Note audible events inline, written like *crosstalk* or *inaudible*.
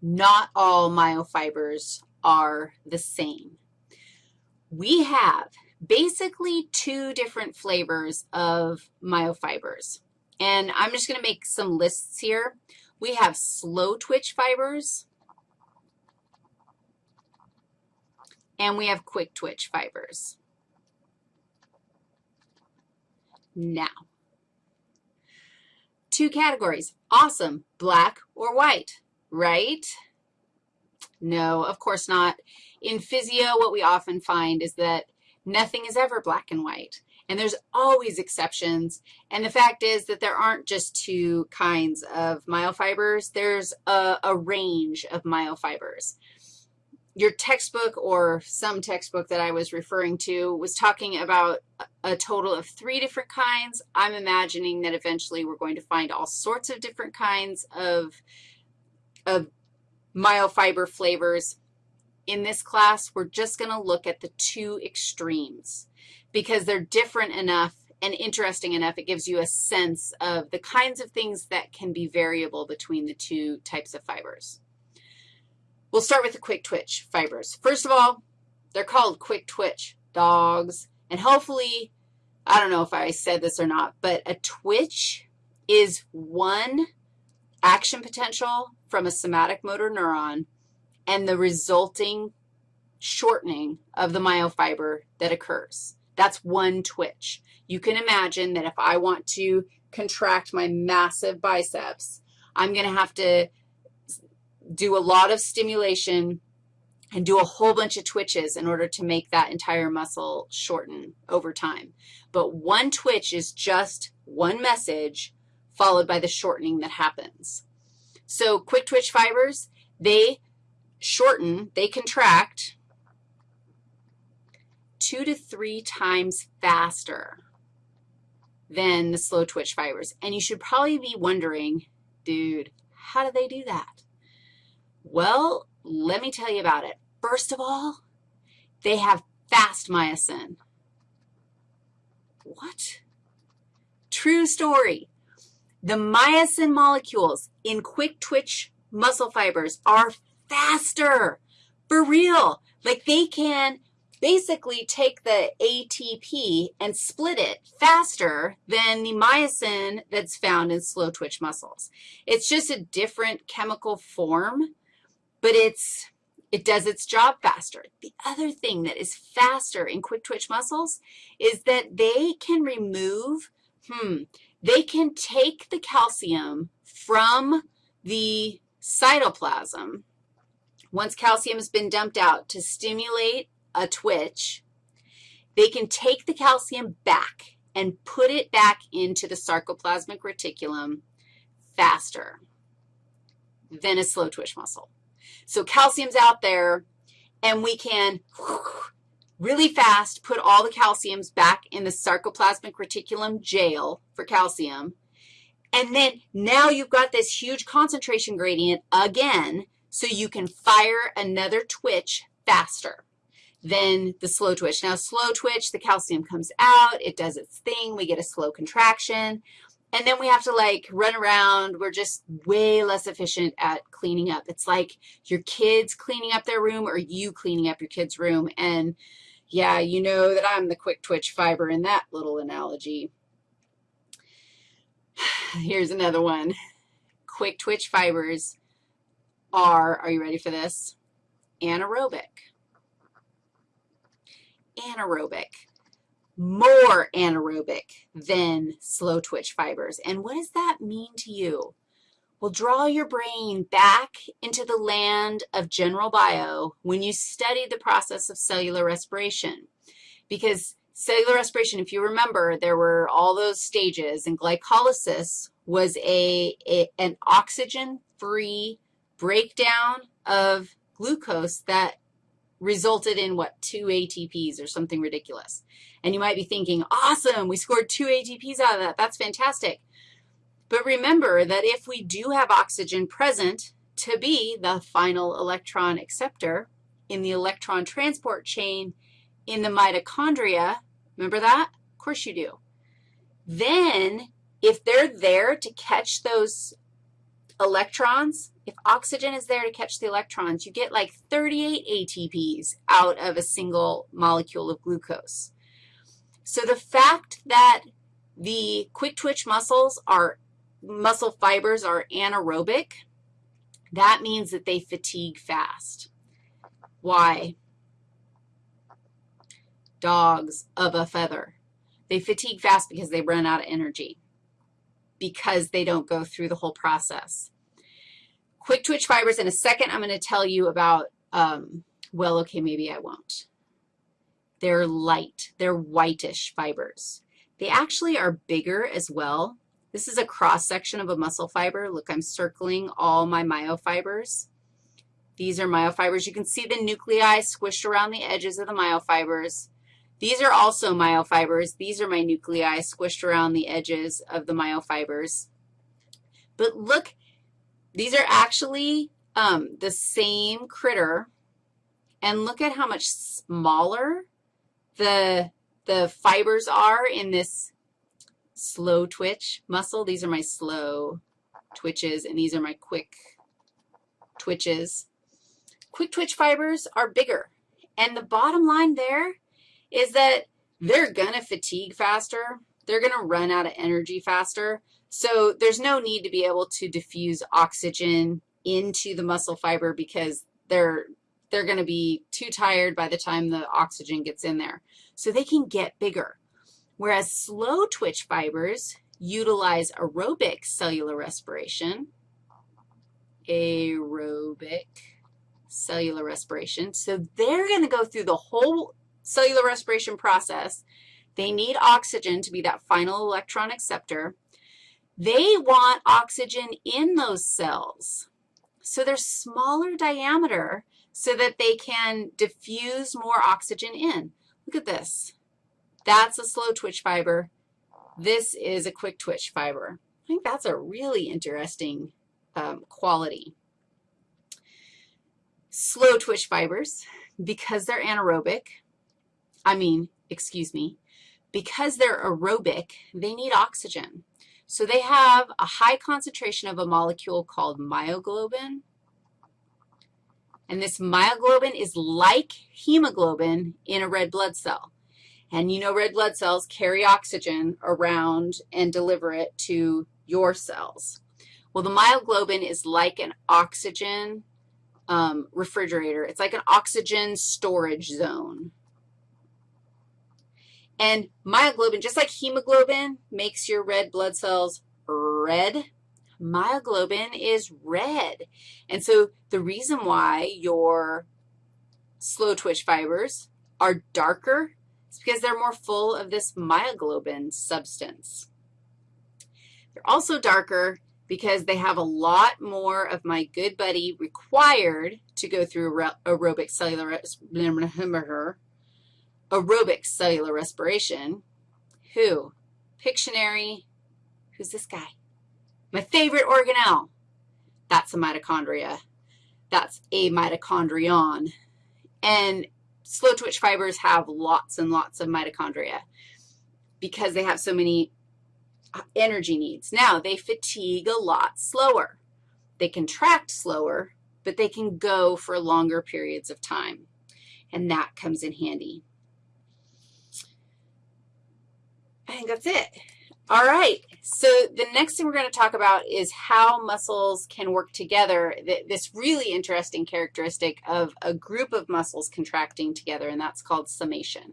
not all myofibers are the same. We have basically two different flavors of myofibers. And I'm just going to make some lists here. We have slow twitch fibers, and we have quick twitch fibers. Now, two categories, awesome, black or white, right? No, of course not. In physio, what we often find is that nothing is ever black and white, and there's always exceptions. And the fact is that there aren't just two kinds of myofibers. There's a, a range of myofibers. Your textbook or some textbook that I was referring to was talking about a total of three different kinds. I'm imagining that eventually we're going to find all sorts of different kinds of, of myofiber flavors. In this class, we're just going to look at the two extremes because they're different enough and interesting enough. It gives you a sense of the kinds of things that can be variable between the two types of fibers. We'll start with the quick twitch fibers. First of all, they're called quick twitch dogs, and hopefully, I don't know if I said this or not, but a twitch is one action potential from a somatic motor neuron and the resulting shortening of the myofiber that occurs. That's one twitch. You can imagine that if I want to contract my massive biceps, I'm going to have to do a lot of stimulation and do a whole bunch of twitches in order to make that entire muscle shorten over time. But one twitch is just one message followed by the shortening that happens. So quick twitch fibers, they shorten, they contract two to three times faster than the slow twitch fibers. And you should probably be wondering, dude, how do they do that? Well, let me tell you about it. First of all, they have fast myosin. What? True story. The myosin molecules in quick twitch muscle fibers are faster, for real. Like they can basically take the ATP and split it faster than the myosin that's found in slow twitch muscles. It's just a different chemical form but it's, it does its job faster. The other thing that is faster in quick twitch muscles is that they can remove, hmm, they can take the calcium from the cytoplasm once calcium has been dumped out to stimulate a twitch, they can take the calcium back and put it back into the sarcoplasmic reticulum faster than a slow twitch muscle. So calcium's out there, and we can really fast put all the calciums back in the sarcoplasmic reticulum jail for calcium. And then now you've got this huge concentration gradient again, so you can fire another twitch faster than the slow twitch. Now, slow twitch, the calcium comes out, it does its thing, we get a slow contraction. And then we have to, like, run around. We're just way less efficient at cleaning up. It's like your kids cleaning up their room or you cleaning up your kid's room. And, yeah, you know that I'm the quick twitch fiber in that little analogy. *sighs* Here's another one. Quick twitch fibers are, are you ready for this? Anaerobic. Anaerobic more anaerobic than slow twitch fibers. And what does that mean to you? Well, draw your brain back into the land of general bio when you study the process of cellular respiration. Because cellular respiration, if you remember, there were all those stages, and glycolysis was a, a an oxygen-free breakdown of glucose that resulted in, what, two ATPs or something ridiculous. And you might be thinking, awesome, we scored two ATPs out of that. That's fantastic. But remember that if we do have oxygen present to be the final electron acceptor in the electron transport chain in the mitochondria, remember that? Of course you do. Then if they're there to catch those electrons if oxygen is there to catch the electrons, you get like 38 ATPs out of a single molecule of glucose. So the fact that the quick twitch muscles are, muscle fibers are anaerobic, that means that they fatigue fast. Why? Dogs of a feather. They fatigue fast because they run out of energy, because they don't go through the whole process. Quick twitch fibers, in a second I'm going to tell you about, um, well, okay, maybe I won't. They're light. They're whitish fibers. They actually are bigger as well. This is a cross-section of a muscle fiber. Look, I'm circling all my myofibers. These are myofibers. You can see the nuclei squished around the edges of the myofibers. These are also myofibers. These are my nuclei squished around the edges of the myofibers. But look, these are actually um, the same critter, and look at how much smaller the, the fibers are in this slow twitch muscle. These are my slow twitches, and these are my quick twitches. Quick twitch fibers are bigger, and the bottom line there is that they're going to fatigue faster. They're going to run out of energy faster. So there's no need to be able to diffuse oxygen into the muscle fiber because they're, they're going to be too tired by the time the oxygen gets in there. So they can get bigger. Whereas slow twitch fibers utilize aerobic cellular respiration, aerobic cellular respiration. So they're going to go through the whole cellular respiration process. They need oxygen to be that final electron acceptor. They want oxygen in those cells. So they're smaller diameter so that they can diffuse more oxygen in. Look at this. That's a slow twitch fiber. This is a quick twitch fiber. I think that's a really interesting um, quality. Slow twitch fibers, because they're anaerobic, I mean, excuse me, because they're aerobic, they need oxygen. So they have a high concentration of a molecule called myoglobin. And this myoglobin is like hemoglobin in a red blood cell. And you know red blood cells carry oxygen around and deliver it to your cells. Well, the myoglobin is like an oxygen um, refrigerator. It's like an oxygen storage zone. And myoglobin, just like hemoglobin makes your red blood cells red, myoglobin is red. And so the reason why your slow twitch fibers are darker is because they're more full of this myoglobin substance. They're also darker because they have a lot more of my good buddy required to go through aerobic cellular *laughs* aerobic cellular respiration. Who? Pictionary. Who's this guy? My favorite organelle. That's a mitochondria. That's a mitochondrion. And slow twitch fibers have lots and lots of mitochondria because they have so many uh, energy needs. Now, they fatigue a lot slower. They contract slower, but they can go for longer periods of time, and that comes in handy. I think that's it. All right, so the next thing we're going to talk about is how muscles can work together, this really interesting characteristic of a group of muscles contracting together, and that's called summation.